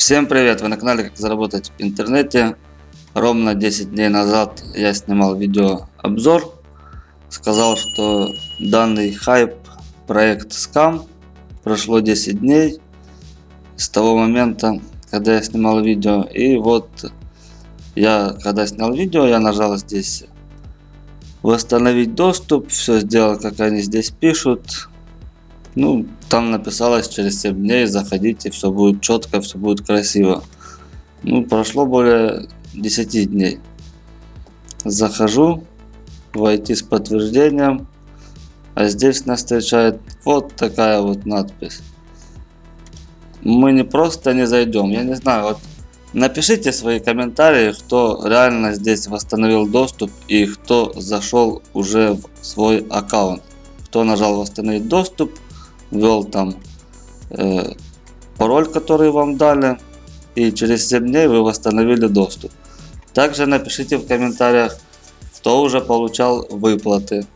Всем привет! Вы на канале Как заработать в интернете. Ровно 10 дней назад я снимал видео обзор. Сказал, что данный хайп проект скам. Прошло 10 дней с того момента, когда я снимал видео. И вот я, когда снял видео, я нажал здесь восстановить доступ. Все сделал, как они здесь пишут. Ну, там написалось через 7 дней, заходите, все будет четко, все будет красиво. Ну, прошло более 10 дней. Захожу, войти с подтверждением, а здесь нас встречает вот такая вот надпись. Мы не просто не зайдем, я не знаю, вот напишите свои комментарии, кто реально здесь восстановил доступ и кто зашел уже в свой аккаунт. Кто нажал восстановить доступ, ввел там э, пароль, который вам дали, и через 7 дней вы восстановили доступ. Также напишите в комментариях, кто уже получал выплаты,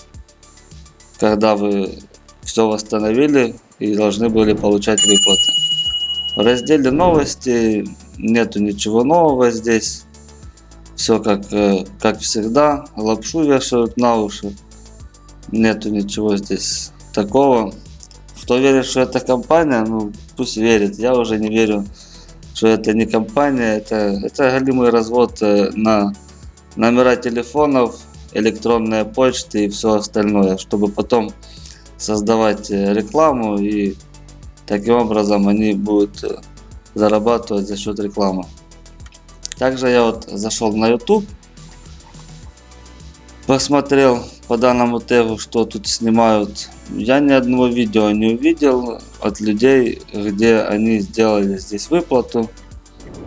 когда вы все восстановили и должны были получать выплаты. В разделе новости нету ничего нового здесь. Все как, э, как всегда. Лапшу вешают на уши. Нету ничего здесь такого. Кто верит, что это компания, ну пусть верит. Я уже не верю, что это не компания. Это, это галимый развод э, на номера телефонов, электронная почта и все остальное, чтобы потом создавать э, рекламу и таким образом они будут э, зарабатывать за счет рекламы. Также я вот зашел на YouTube, посмотрел по данному тегу, что тут снимают. Я ни одного видео не увидел от людей, где они сделали здесь выплату.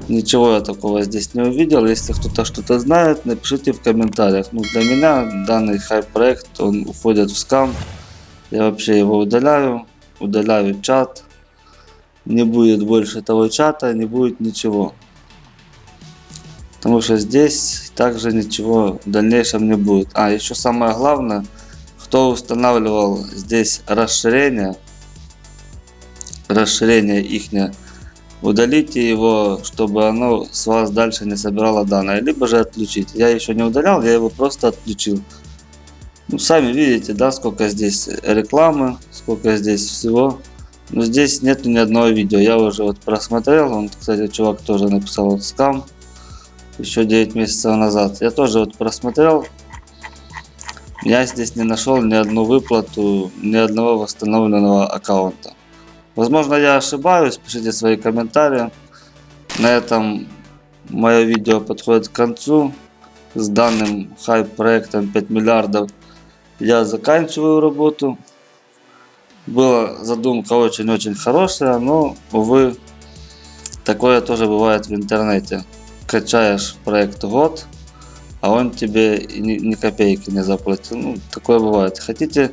Ничего я такого здесь не увидел. Если кто-то что-то знает, напишите в комментариях. Ну, для меня данный хайп-проект, он уходит в скам. Я вообще его удаляю. Удаляю чат. Не будет больше того чата, не будет ничего. Потому что здесь также ничего в дальнейшем не будет. А, еще самое главное, кто устанавливал здесь расширение, расширение ихнее, удалите его, чтобы оно с вас дальше не собирало данные, либо же отключить. Я еще не удалял, я его просто отключил. Ну, сами видите, да, сколько здесь рекламы, сколько здесь всего. Но здесь нету ни одного видео. Я уже вот просмотрел. Он, кстати, чувак тоже написал вот скам еще 9 месяцев назад. Я тоже вот просмотрел. Я здесь не нашел ни одну выплату, ни одного восстановленного аккаунта. Возможно я ошибаюсь, пишите свои комментарии. На этом мое видео подходит к концу. С данным хайп проектом 5 миллиардов я заканчиваю работу. Была задумка очень-очень хорошая, но, увы, такое тоже бывает в интернете качаешь проект год, а он тебе ни, ни копейки не заплатил. Ну, такое бывает. Хотите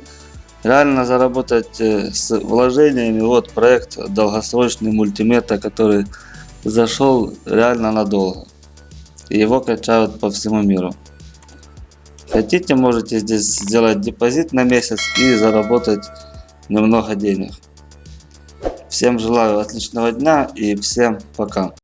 реально заработать э, с вложениями, вот проект долгосрочный мультимета, который зашел реально надолго. И его качают по всему миру. Хотите, можете здесь сделать депозит на месяц и заработать немного денег. Всем желаю отличного дня и всем пока.